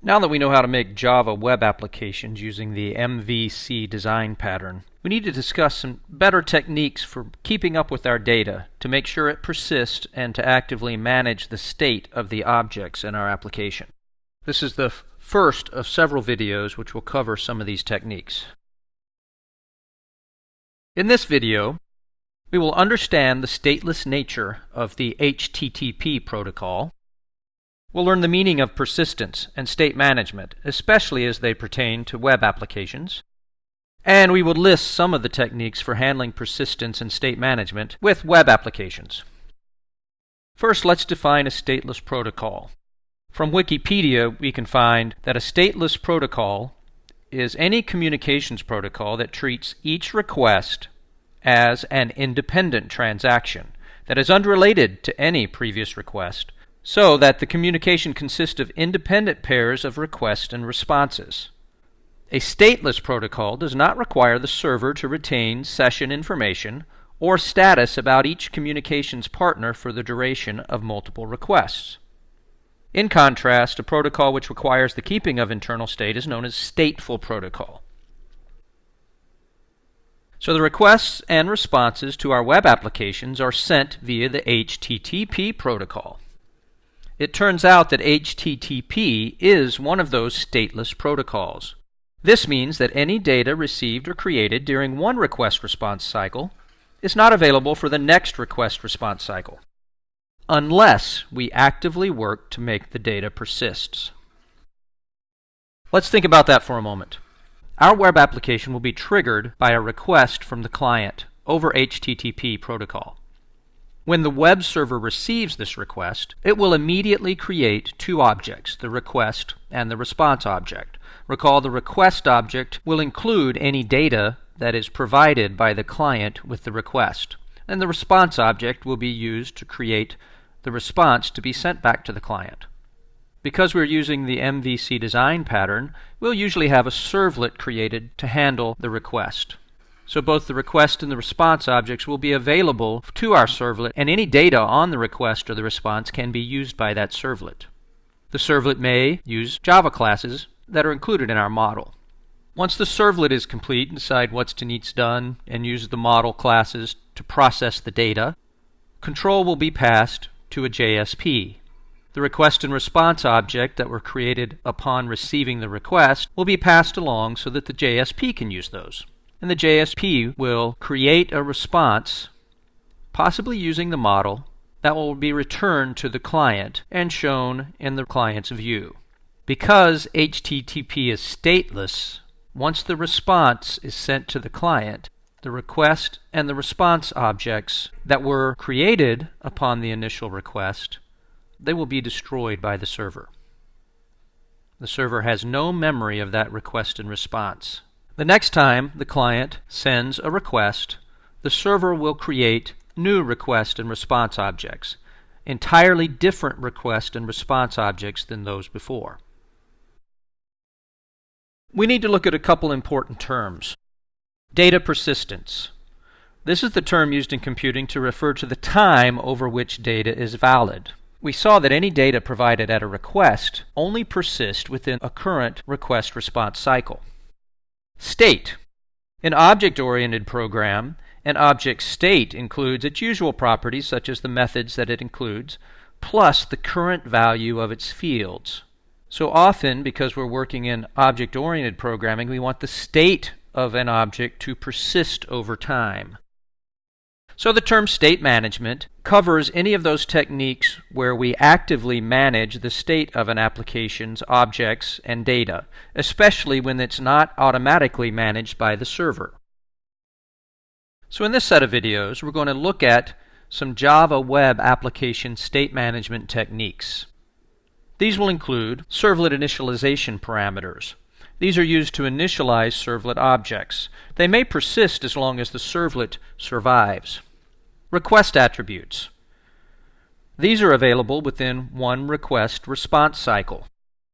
Now that we know how to make Java web applications using the MVC design pattern, we need to discuss some better techniques for keeping up with our data to make sure it persists and to actively manage the state of the objects in our application. This is the first of several videos which will cover some of these techniques. In this video, we will understand the stateless nature of the HTTP protocol We'll learn the meaning of persistence and state management, especially as they pertain to web applications. And we will list some of the techniques for handling persistence and state management with web applications. First, let's define a stateless protocol. From Wikipedia, we can find that a stateless protocol is any communications protocol that treats each request as an independent transaction that is unrelated to any previous request so that the communication consists of independent pairs of requests and responses. A stateless protocol does not require the server to retain session information or status about each communications partner for the duration of multiple requests. In contrast, a protocol which requires the keeping of internal state is known as stateful protocol. So the requests and responses to our web applications are sent via the HTTP protocol. It turns out that HTTP is one of those stateless protocols. This means that any data received or created during one request response cycle is not available for the next request response cycle, unless we actively work to make the data persist. Let's think about that for a moment. Our web application will be triggered by a request from the client over HTTP protocol. When the web server receives this request, it will immediately create two objects, the request and the response object. Recall the request object will include any data that is provided by the client with the request, and the response object will be used to create the response to be sent back to the client. Because we're using the MVC design pattern, we'll usually have a servlet created to handle the request. So both the request and the response objects will be available to our servlet, and any data on the request or the response can be used by that servlet. The servlet may use Java classes that are included in our model. Once the servlet is complete, decide what's to needs done and use the model classes to process the data. Control will be passed to a JSP. The request and response object that were created upon receiving the request will be passed along so that the JSP can use those and the JSP will create a response, possibly using the model, that will be returned to the client and shown in the client's view. Because HTTP is stateless, once the response is sent to the client, the request and the response objects that were created upon the initial request, they will be destroyed by the server. The server has no memory of that request and response. The next time the client sends a request, the server will create new request and response objects, entirely different request and response objects than those before. We need to look at a couple important terms. Data persistence. This is the term used in computing to refer to the time over which data is valid. We saw that any data provided at a request only persist within a current request response cycle. State. An object-oriented program, an object state includes its usual properties such as the methods that it includes, plus the current value of its fields. So often, because we're working in object-oriented programming, we want the state of an object to persist over time. So the term state management covers any of those techniques where we actively manage the state of an application's objects and data, especially when it's not automatically managed by the server. So in this set of videos, we're going to look at some Java web application state management techniques. These will include servlet initialization parameters. These are used to initialize servlet objects. They may persist as long as the servlet survives. Request attributes. These are available within one request response cycle.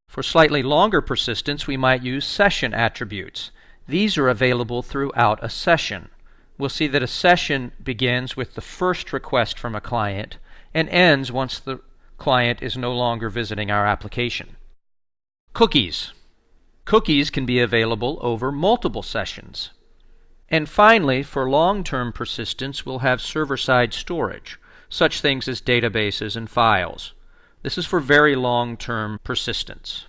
For slightly longer persistence, we might use session attributes. These are available throughout a session. We'll see that a session begins with the first request from a client and ends once the client is no longer visiting our application. Cookies. Cookies can be available over multiple sessions. And finally, for long-term persistence, we'll have server-side storage, such things as databases and files. This is for very long-term persistence.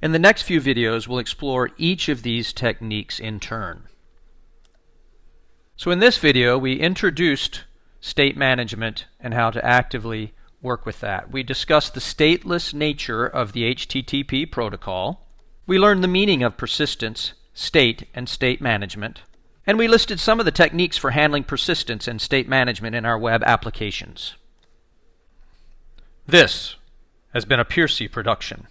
In the next few videos, we'll explore each of these techniques in turn. So in this video, we introduced state management and how to actively work with that. We discussed the stateless nature of the HTTP protocol. We learned the meaning of persistence, state, and state management. And we listed some of the techniques for handling persistence and state management in our web applications. This has been a Piercy production.